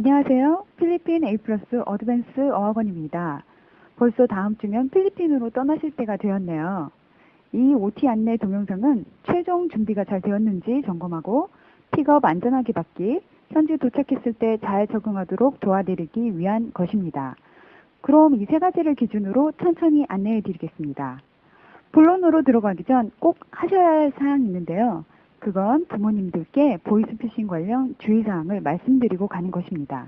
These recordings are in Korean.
안녕하세요. 필리핀 A 플러스 어드밴스 어학원입니다. 벌써 다음 주면 필리핀으로 떠나실 때가 되었네요. 이 OT 안내 동영상은 최종 준비가 잘 되었는지 점검하고 픽업 안전하게 받기, 현지 도착했을 때 잘 적응하도록 도와드리기 위한 것입니다. 그럼 이 세 가지를 기준으로 천천히 안내해 드리겠습니다. 본론으로 들어가기 전 꼭 하셔야 할 사항이 있는데요. 그건 부모님들께 보이스피싱 관련 주의사항을 말씀드리고 가는 것입니다.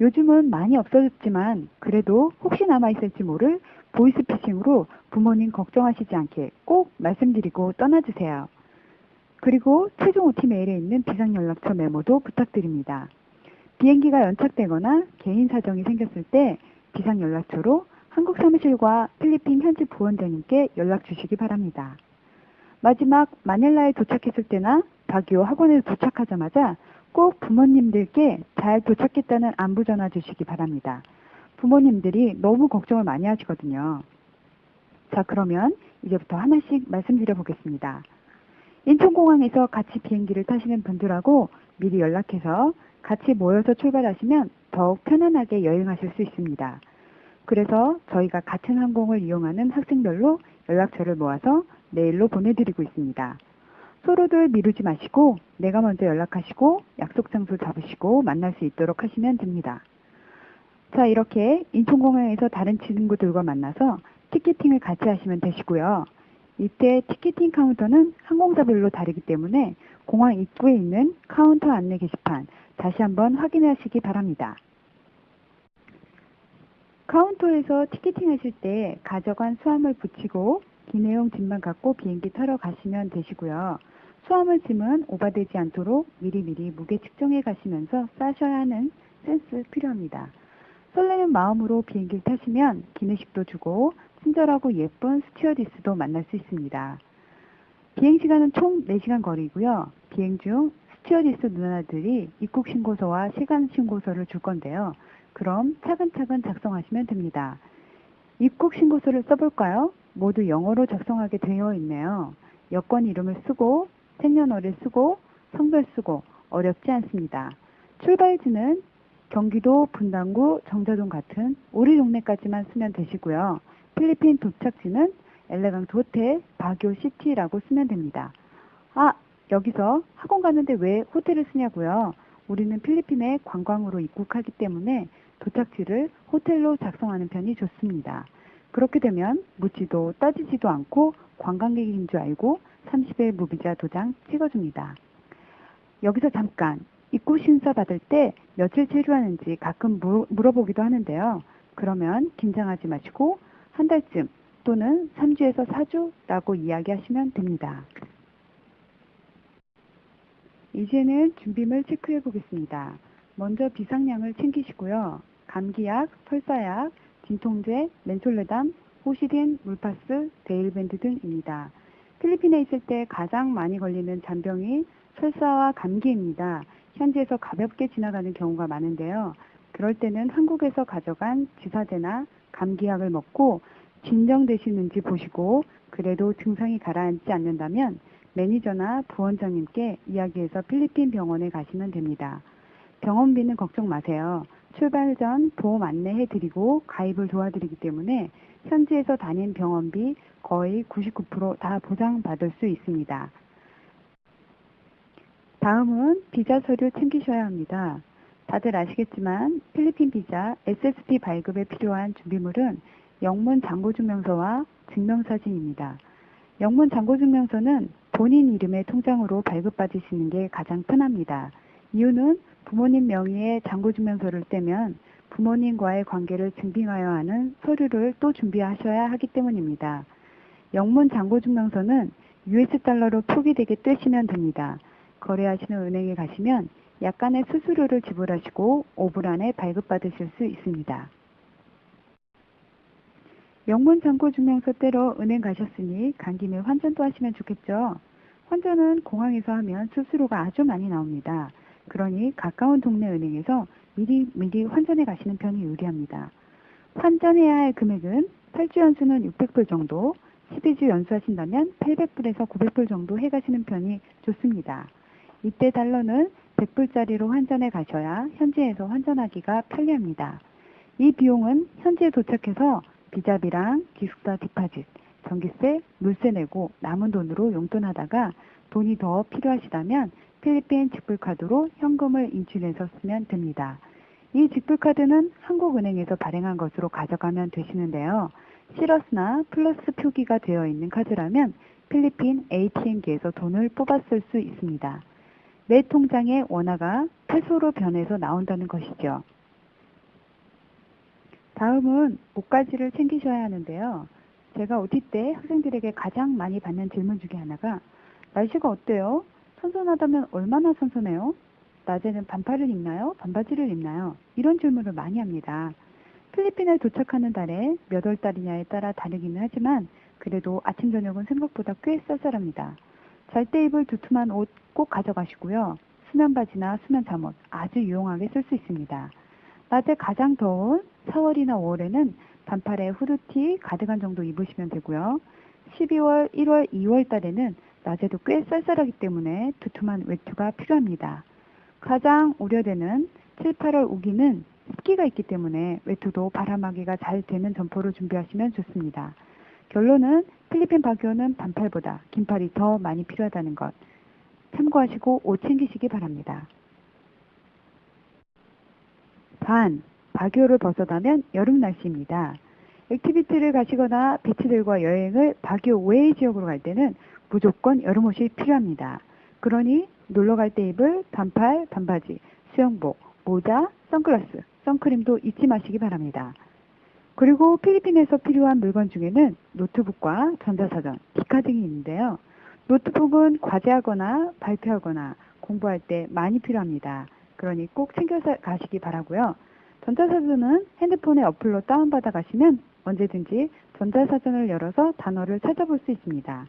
요즘은 많이 없어졌지만 그래도 혹시 남아있을지 모를 보이스피싱으로 부모님 걱정하시지 않게 꼭 말씀드리고 떠나주세요. 그리고 최종 OT 메일에 있는 비상연락처 메모도 부탁드립니다. 비행기가 연착되거나 개인 사정이 생겼을 때 비상연락처로 한국 사무실과 필리핀 현지 부원장님께 연락 주시기 바랍니다. 마지막 마닐라에 도착했을 때나 바기오 학원에 도착하자마자 꼭 부모님들께 잘 도착했다는 안부 전화 주시기 바랍니다. 부모님들이 너무 걱정을 많이 하시거든요. 자, 그러면 이제부터 하나씩 말씀드려 보겠습니다. 인천공항에서 같이 비행기를 타시는 분들하고 미리 연락해서 같이 모여서 출발하시면 더욱 편안하게 여행하실 수 있습니다. 그래서 저희가 같은 항공을 이용하는 학생별로 연락처를 모아서 메일로 보내드리고 있습니다. 서로들 미루지 마시고 내가 먼저 연락하시고 약속 장소 잡으시고 만날 수 있도록 하시면 됩니다. 자 이렇게 인천공항에서 다른 친구들과 만나서 티켓팅을 같이 하시면 되시고요. 이때 티켓팅 카운터는 항공사별로 다르기 때문에 공항 입구에 있는 카운터 안내 게시판 다시 한번 확인하시기 바랍니다. 카운터에서 티켓팅 하실 때 가져간 수화물 부치고 기내용 짐만 갖고 비행기 타러 가시면 되시고요. 수화물 짐은 오바되지 않도록 미리미리 무게 측정해 가시면서 싸셔야 하는 센스 필요합니다. 설레는 마음으로 비행기를 타시면 기내식도 주고 친절하고 예쁜 스튜어디스도 만날 수 있습니다. 비행 시간은 총 4시간 거리고요. 비행 중 스튜어디스 누나들이 입국 신고서와 세관 신고서를 줄 건데요. 그럼 차근차근 작성하시면 됩니다. 입국 신고서를 써볼까요? 모두 영어로 작성하게 되어 있네요. 여권 이름을 쓰고 생년월일 쓰고 성별 쓰고 어렵지 않습니다. 출발지는 경기도 분당구 정자동 같은 우리 동네까지만 쓰면 되시고요. 필리핀 도착지는 엘레강트 호텔 바교 시티라고 쓰면 됩니다. 아 여기서 학원 가는데 왜 호텔을 쓰냐고요? 우리는 필리핀에 관광으로 입국하기 때문에 도착지를 호텔로 작성하는 편이 좋습니다. 그렇게 되면 묻지도 따지지도 않고 관광객인 줄 알고 30일 무비자 도장 찍어줍니다. 여기서 잠깐 입국 심사 받을 때 며칠 체류하는지 가끔 물어보기도 하는데요. 그러면 긴장하지 마시고 한 달쯤 또는 3주에서 4주라고 이야기하시면 됩니다. 이제는 준비물 체크해 보겠습니다. 먼저 비상량을 챙기시고요. 감기약, 설사약, 진통제, 멘솔레담, 호시딘, 물파스, 데일밴드 등입니다. 필리핀에 있을 때 가장 많이 걸리는 잔병이 설사와 감기입니다. 현지에서 가볍게 지나가는 경우가 많은데요. 그럴 때는 한국에서 가져간 지사제나 감기약을 먹고 진정되시는지 보시고 그래도 증상이 가라앉지 않는다면 매니저나 부원장님께 이야기해서 필리핀 병원에 가시면 됩니다. 병원비는 걱정 마세요. 출발 전 보험 안내해 드리고 가입을 도와드리기 때문에 현지에서 다닌 병원비 거의 99%다 보장받을 수 있습니다. 다음은 비자 서류 챙기셔야 합니다. 다들 아시겠지만 필리핀 비자 SSP 발급에 필요한 준비물은 영문 잔고증명서와 증명사진입니다. 영문 잔고증명서는 본인 이름의 통장으로 발급받으시는 게 가장 편합니다. 이유는 부모님 명의의 잔고증명서를 떼면 부모님과의 관계를 증빙하여 하는 서류를 또 준비하셔야 하기 때문입니다. 영문 잔고증명서는 US 달러로 표기되게 떼시면 됩니다. 거래하시는 은행에 가시면 약간의 수수료를 지불하시고 5분 안에 발급받으실 수 있습니다. 영문 잔고증명서 떼러 은행 가셨으니 간 김에 환전도 하시면 좋겠죠. 환전은 공항에서 하면 수수료가 아주 많이 나옵니다. 그러니 가까운 동네 은행에서 미리 미리 환전해 가시는 편이 유리합니다. 환전해야 할 금액은 8주 연수는 600불 정도, 12주 연수하신다면 800불에서 900불 정도 해 가시는 편이 좋습니다. 이때 달러는 100불짜리로 환전해 가셔야 현지에서 환전하기가 편리합니다. 이 비용은 현지에 도착해서 비자비랑 기숙사 디파짓, 전기세, 물세 내고 남은 돈으로 용돈하다가 돈이 더 필요하시다면 필리핀 직불카드로 현금을 인출해서 쓰면 됩니다. 이 직불카드는 한국은행에서 발행한 것으로 가져가면 되시는데요. 시러스나 플러스 표기가 되어 있는 카드라면 필리핀 ATM기에서 돈을 쓸수 있습니다. 내 통장의 원화가 페소로 변해서 나온다는 것이죠. 다음은 옷가지를 챙기셔야 하는데요. 제가 OT 때 학생들에게 가장 많이 받는 질문 중에 하나가 날씨가 어때요? 선선하다면 얼마나 선선해요? 낮에는 반팔을 입나요? 반바지를 입나요? 이런 질문을 많이 합니다. 필리핀에 도착하는 달에 몇 월 달이냐에 따라 다르기는 하지만 그래도 아침 저녁은 생각보다 꽤 쌀쌀합니다. 잘 때 입을 두툼한 옷 꼭 가져가시고요. 수면 바지나 수면 잠옷 아주 유용하게 쓸 수 있습니다. 낮에 가장 더운 4월이나 5월에는 반팔에 후드티, 가디건 정도 입으시면 되고요. 12월, 1월, 2월 달에는 낮에도 꽤 쌀쌀하기 때문에 두툼한 외투가 필요합니다. 가장 우려되는 7, 8월 우기는 습기가 있기 때문에 외투도 바람막이가 잘 되는 점퍼를 준비하시면 좋습니다. 결론은 필리핀 바기오는 반팔보다 긴팔이 더 많이 필요하다는 것 참고하시고 옷 챙기시기 바랍니다. 반, 바기오를 벗어나면 여름 날씨입니다. activity를 가시거나 beach들과 여행을 바기오 외의 지역으로 갈 때는 무조건 여름옷이 필요합니다. 그러니 놀러 갈 때 입을 반팔, 반바지, 수영복, 모자, 선글라스, 선크림도 잊지 마시기 바랍니다. 그리고 필리핀에서 필요한 물건 중에는 노트북과 전자사전, 디카 등이 있는데요. 노트북은 과제하거나 발표하거나 공부할 때 많이 필요합니다. 그러니 꼭 챙겨 가시기 바라고요. 전자사전은 핸드폰에 어플로 다운받아 가시면 언제든지 전자사전을 열어서 단어를 찾아볼 수 있습니다.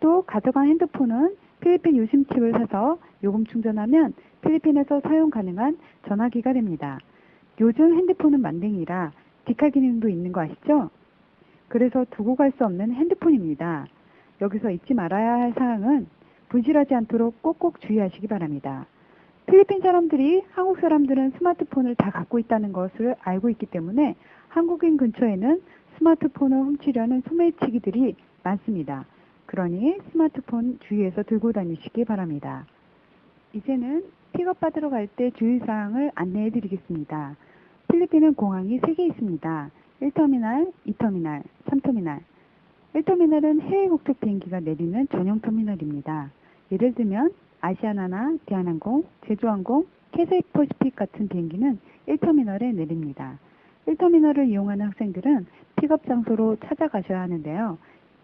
또 가져간 핸드폰은 필리핀 유심칩을 사서 요금 충전하면 필리핀에서 사용 가능한 전화기가 됩니다. 요즘 핸드폰은 만능이라 디칼 기능도 있는 거 아시죠? 그래서 두고 갈 수 없는 핸드폰입니다. 여기서 잊지 말아야 할 사항은 분실하지 않도록 꼭꼭 주의하시기 바랍니다. 필리핀 사람들이 한국 사람들은 스마트폰을 다 갖고 있다는 것을 알고 있기 때문에 한국인 근처에는 스마트폰을 훔치려는 소매치기들이 많습니다. 그러니 스마트폰 주의해서 들고 다니시기 바랍니다. 이제는 픽업 받으러 갈 때 주의사항을 안내해 드리겠습니다. 필리핀은 공항이 3개 있습니다. 1터미널, 2터미널, 3터미널. 1터미널은 해외 국적 비행기가 내리는 전용 터미널입니다. 예를 들면 아시아나나 대한항공, 제주항공, 캐세이퍼시픽 같은 비행기는 1터미널에 내립니다. 1터미널을 이용하는 학생들은 픽업 장소로 찾아가셔야 하는데요.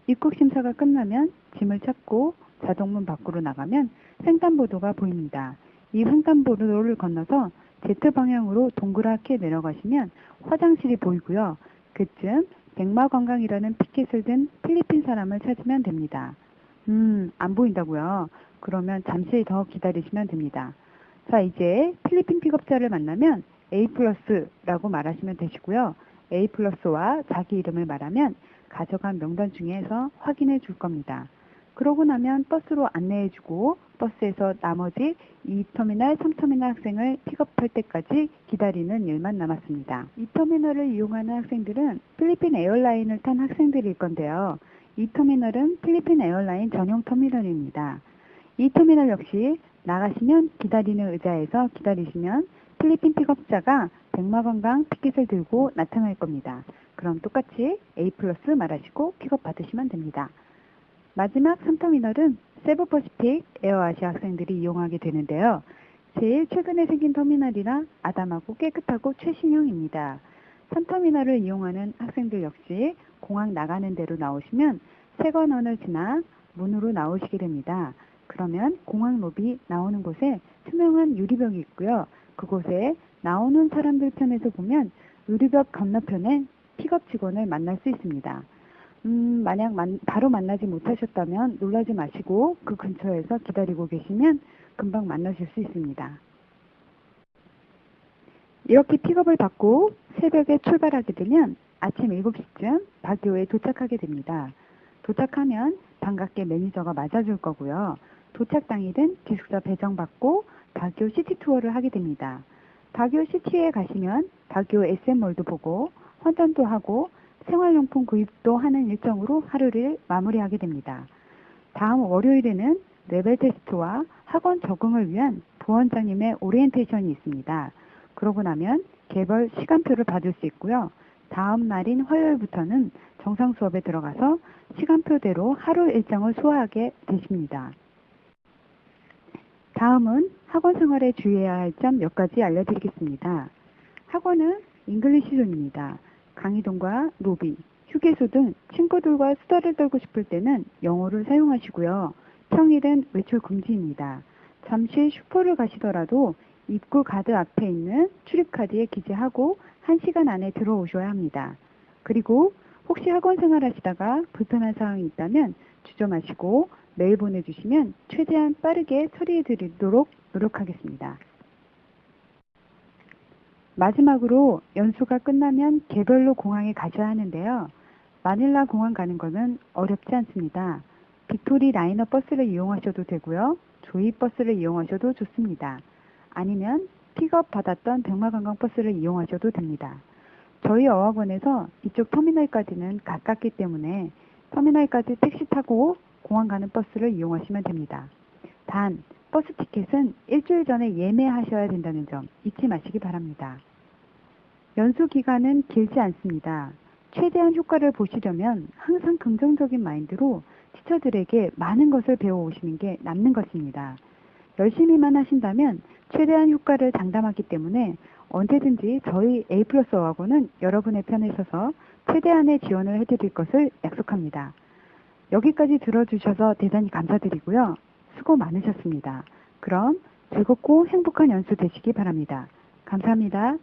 입국 심사가 끝나면 짐을 찾고 자동문 밖으로 나가면 횡단보도가 보입니다. 이 횡단보도를 건너서 Z 방향으로 동그랗게 내려가시면 화장실이 보이고요. 그쯤 백마관광이라는 피켓을 든 필리핀 사람을 찾으면 됩니다. 음, 안 보인다고요? 그러면 잠시 더 기다리시면 됩니다. 자, 이제 필리핀 픽업자를 만나면 A 플러스라고 말하시면 되시고요. A 플러스와 자기 이름을 말하면 가져간 명단 중에서 확인해 줄 겁니다. 그러고 나면 버스로 안내해 주고 버스에서 나머지 2터미널, 3터미널 학생을 픽업할 때까지 기다리는 일만 남았습니다. 2터미널을 이용하는 학생들은 필리핀 에어라인을 탄 학생들일 건데요. 2터미널은 필리핀 에어라인 전용 터미널입니다. 2터미널 역시 나가시면 기다리는 의자에서 기다리시면 필리핀 픽업자가 백마관광 피켓을 들고 나타날 겁니다. 그럼 똑같이 A 플러스 말하시고 픽업 받으시면 됩니다. 마지막 3터미널은 세부퍼시픽 에어아시아 학생들이 이용하게 되는데요. 제일 최근에 생긴 터미널이라 아담하고 깨끗하고 최신형입니다. 3터미널을 이용하는 학생들 역시 공항 나가는 대로 나오시면 세관원을 지나 문으로 나오시게 됩니다. 그러면 공항 로비 나오는 곳에 투명한 유리벽이 있고요. 그곳에 나오는 사람들 편에서 보면 유리벽 건너편에 픽업 직원을 만날 수 있습니다. 음, 만약 만, 바로 만나지 못하셨다면 놀라지 마시고 그 근처에서 기다리고 계시면 금방 만나실 수 있습니다. 이렇게 픽업을 받고 새벽에 출발하게 되면 아침 7시쯤 바교에 도착하게 됩니다. 도착하면 반갑게 매니저가 맞아줄 거고요. 도착 당일은 기숙사 배정받고 바교 city tour를 하게 됩니다. 바교 city에 가시면 바교 SM몰도 보고 환전도 하고 생활용품 구입도 하는 일정으로 하루를 마무리하게 됩니다. 다음 월요일에는 레벨 테스트와 학원 적응을 위한 부원장님의 오리엔테이션이 있습니다. 그러고 나면 개별 시간표를 받을 수 있고요. 다음 날인 화요일부터는 정상 수업에 들어가서 시간표대로 하루 일정을 소화하게 되십니다. 다음은 학원 생활에 주의해야 할 점 몇 가지 알려드리겠습니다. 학원은 English zone입니다. 강의동과 로비, 휴게소 등 친구들과 수다를 떨고 싶을 때는 영어를 사용하시고요. 평일은 외출 금지입니다. 잠시 슈퍼를 가시더라도 입구 가드 앞에 있는 출입카드에 기재하고 1시간 안에 들어오셔야 합니다. 그리고 혹시 학원 생활하시다가 불편한 사항이 있다면 주저 마시고 메일 보내주시면 최대한 빠르게 처리해 드리도록 노력하겠습니다. 마지막으로 연수가 끝나면 개별로 공항에 가셔야 하는데요. 마닐라 공항 가는 것은 어렵지 않습니다. Victory Liner 버스를 이용하셔도 되고요. Joy 버스를 이용하셔도 좋습니다. 아니면 픽업 받았던 백마관광 버스를 이용하셔도 됩니다. 저희 어학원에서 이쪽 터미널까지는 가깝기 때문에 터미널까지 택시 타고 공항 가는 버스를 이용하시면 됩니다. 단, 버스 티켓은 일주일 전에 예매하셔야 된다는 점 잊지 마시기 바랍니다. 연수 기간은 길지 않습니다. 최대한 효과를 보시려면 항상 긍정적인 마인드로 teacher들에게 많은 것을 배워오시는 게 남는 것입니다. 열심히만 하신다면 최대한 효과를 장담하기 때문에 언제든지 저희 A 플러스 어학원은 여러분의 편에 서서 최대한의 지원을 해드릴 것을 약속합니다. 여기까지 들어주셔서 대단히 감사드리고요. 수고 많으셨습니다. 그럼 즐겁고 행복한 연수 되시기 바랍니다. 감사합니다.